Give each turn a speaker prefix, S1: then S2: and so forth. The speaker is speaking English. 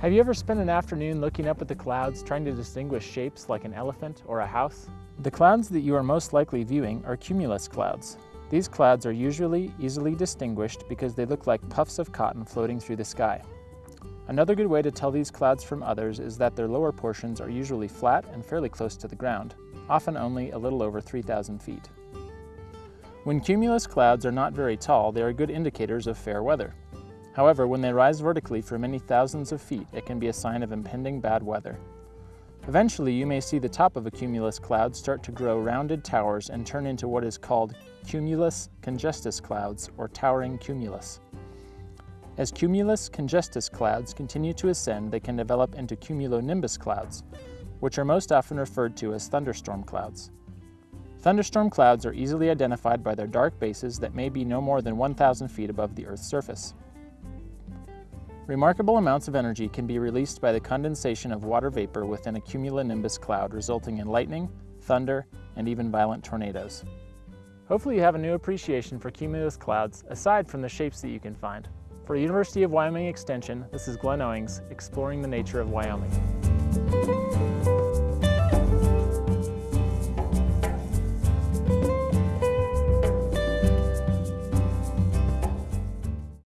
S1: Have you ever spent an afternoon looking up at the clouds trying to distinguish shapes like an elephant or a house? The clouds that you are most likely viewing are cumulus clouds. These clouds are usually easily distinguished because they look like puffs of cotton floating through the sky. Another good way to tell these clouds from others is that their lower portions are usually flat and fairly close to the ground, often only a little over 3,000 feet. When cumulus clouds are not very tall, they are good indicators of fair weather. However, when they rise vertically for many thousands of feet, it can be a sign of impending bad weather. Eventually, you may see the top of a cumulus cloud start to grow rounded towers and turn into what is called cumulus congestus clouds, or towering cumulus. As cumulus congestus clouds continue to ascend, they can develop into cumulonimbus clouds, which are most often referred to as thunderstorm clouds. Thunderstorm clouds are easily identified by their dark bases that may be no more than 1,000 feet above the Earth's surface. Remarkable amounts of energy can be released by the condensation of water vapor within a cumulonimbus cloud, resulting in lightning, thunder, and even violent tornadoes. Hopefully you have a new appreciation for cumulus clouds, aside from the shapes that you can find. For University of Wyoming Extension, this is Glenn Owings, exploring the nature of Wyoming.